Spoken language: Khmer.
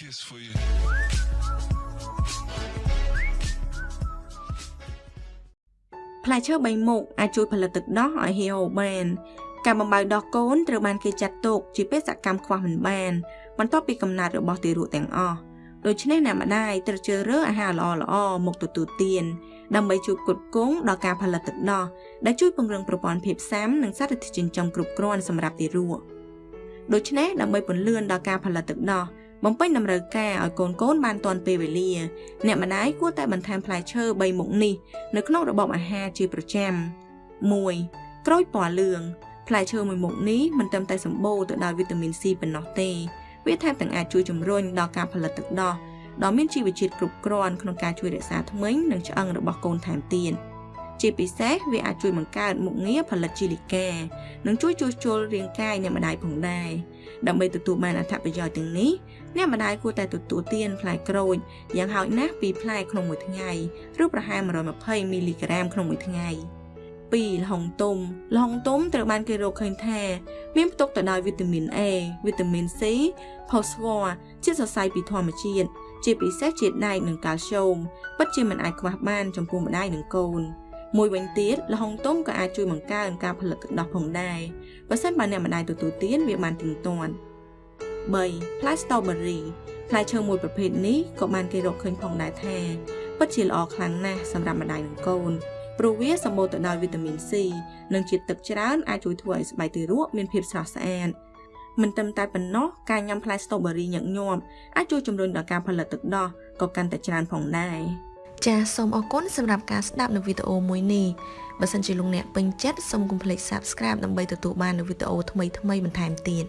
kiss for you. ផ្លែឈើ3មុខអាចជួយផលិតទឹកដោះឲ្យហៀវបានការបំបៅដោះកូនត្រូវបានគេចាត់ទុកជាបេសកកម្មខ្វះមិនបាន បន្ទាប់ពីកំណើតរបស់ទារកទាំងអស់ដូច្នេះអ្នកម្ដាយត្រូវជ្រើសរើសអាហារល្អៗមកទទួលទានដើម្បីជួយផ្គត់ផ្គង់ដល់ការផលិតទឹកដោះដែលជួយពង្រឹងប្រព័ន្ធភាពស៊ាំនិងសារធាតុចិញ្ចឹមគ្រប់គ្រាន់សម្រាប់ទារកដូច្នេះដើម្បីពន្លឿនដល់ការផលិតទឹកដោះ បំពេញតម្រូវការឲ្យកូនកូនបានទាន់ពេលវេលា អ្នកម្ដាយគួរតែបន្ថែមផ្លែឈើ3មុខនេះនៅក្នុងរបបអាហារជាប្រចាំ1ក្រូចពណ៌លឿងផ្លែឈើមួយមុខនេះមិនត្រឹមតែសម្បូរទៅដោយវីតាមីន C ប៉ុណ្ណោះទេវាថែមទាំងអាចជួយជំរុញដល់ការផលិតទឹកដោះដ៏មានជីវជាតិគ្រប់គ្រាន់ក្នុងការជួយរក្សាធ្មេញនិងឆ្អឹងរបស់កូនថែមទៀតជាពិសេសវាអាចជួយបង្កើតមុខងារផលិតជីលីកានិងជួយជួសជុលរាងកាយអ្នកម្ដាយផងដែរ ដើម្បីទទួលបានអត្ថប្រយោជន៍ទាំងនេះអ្នកម្ដាយគួរតែទទួលទានផ្លែក្រូចយ៉ាងហោចណាស់2ផ្លែក្នុងមួយថ្ងៃឬប្រហែល120មីលីក្រាមក្នុងមួយថ្ងៃ2ល្ហុងទុំល្ហុងទុំត្រូវបានគេរកឃើញថាមានផ្ទុកទៅដោយវីតាមីន A វីតាមីន C ផូស្វ័រជាតិសរសៃពីធម្មជាតិជាពិសេសជាតិដែកនិងកាល់ស្យូមពិតជាមិនអាចខ្វះបានចំពោះម្ដាយនិងកូន មួយវិញទៀតល្ហុងទុំក៏អាចជួយបង្កើនការផលិតទឹកដោះផងដែរបើសិនបើអ្នកម្ដាយទទួលទានវាបានទៀងទាត់3ផ្លែ strawberry ផ្លែឈើមួយប្រភេទនេះក៏បានគេរកឃើញផងដែរថាពិតជាល្អខ្លាំងណាស់សម្រាប់ម្ដាយនិងកូនព្រោះវាសម្បូរទៅដោយវីតាមីន C និងជាតិទឹកច្រើនអាចជួយធ្វើឲ្យស្បែកទារកមានភាពស្រស់ស្អាតមិនត្រឹមតែប៉ុណ្ណោះការញ៉ាំផ្លែ strawberry ញឹកញាប់អាចជួយជំរុញដល់ការផលិតទឹកដោះក៏កាន់តែច្រើនផងដែរ ចាសសូមអរគុណសម្រាប់ការស្ដាប់នៅវីដេអូមួយនេះបើសិនជាលោកអ្នកពេញចិត្តសូមកុំភ្លេច Subscribe ដើម្បីទទួលបាននូវវីដេអូថ្មីៗបន្ថែមទៀត